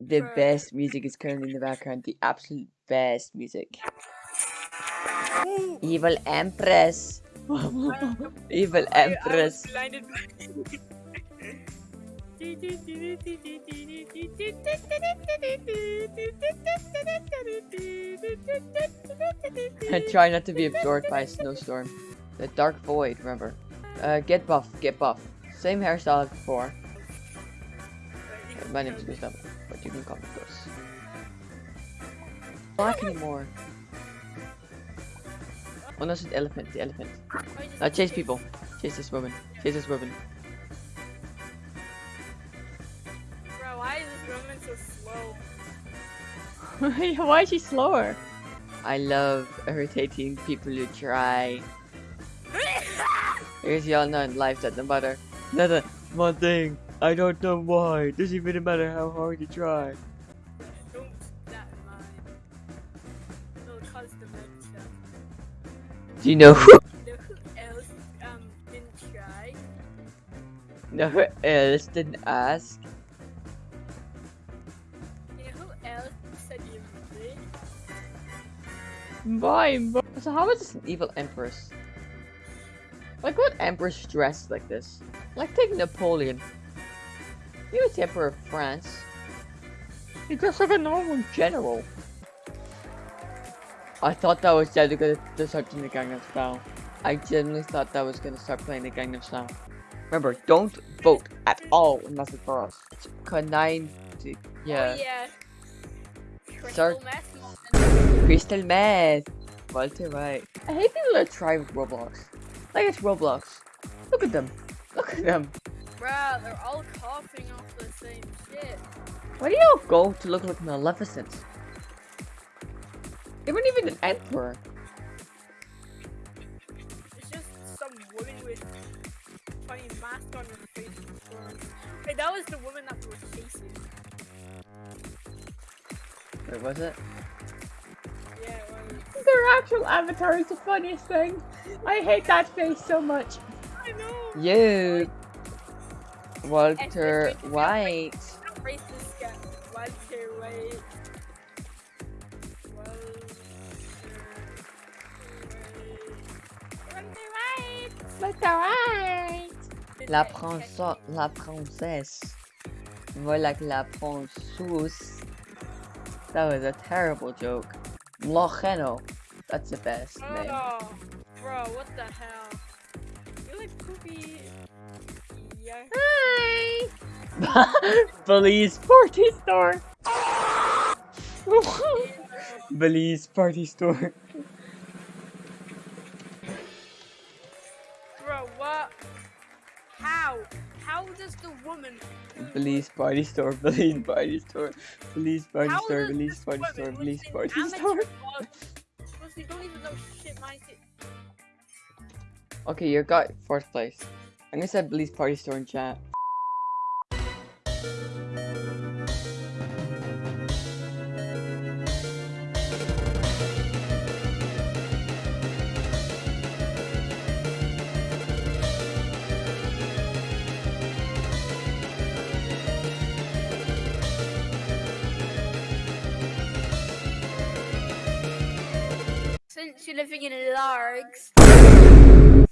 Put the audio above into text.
The best music is currently in the background. The absolute best music. Evil Empress. Evil I- I Empress. And try not to be absorbed by a snowstorm. The Dark Void, remember. Uh, get buff, get buff. Same hairstyle as before. My name is Gustav, but you can call me Gus. Black anymore. Oh no, it's an elephant, the elephant. Now chase people. Chase this woman. Chase this woman. Bro, why is this woman so slow? Why is she slower? I love irritating people who try. Because y'all know in life that no matter another one thing, I don't know why. It Doesn't even matter how hard you try. Don't keep that in mind. It'll cause dementia. Do you know who? You know who else um didn't try? know who else didn't ask? You know who else said you did? Why? But So how is this an evil empress? Like what empress dressed like this? Like take Napoleon. He was the emperor of France. He dressed like a normal general. I thought that was gonna to start doing the Gangnam Style. I genuinely thought that was gonna start playing the Gangnam Style. Remember, don't vote at all unless it's for us. Nine, yeah. Oh yeah. Crystal meth. Crystal meth. Walter White. I hate people that try Roblox. Like it's Roblox. Look at them. Look at them. Bruh, they're all coughing off the same shit. Why do you all go to look like Maleficent? They weren't even an emperor. It's just some woman with funny mask on her face. Hey, that was the woman that we were chasing. Wait, was it? Yeah, it was. their actual avatar is the funniest thing. I hate that face so much. I know. You, Walter White. Racist guy. Walter White. Walter White. La princesse. La princesse. Voilà que la princesse. That was a terrible joke. Locheno. That's the best name. Oh, bro, what the hell? You like poopy. Belize party store. Belize party store. Bro, what? How? How does the woman? Belize party store. Belize party store. Belize party How store. Belize party store. Belize party store. bug- don't even know shit, my shit. Okay, you got fourth place. I'm gonna say Belize party store in chat. Since you're living in Largs.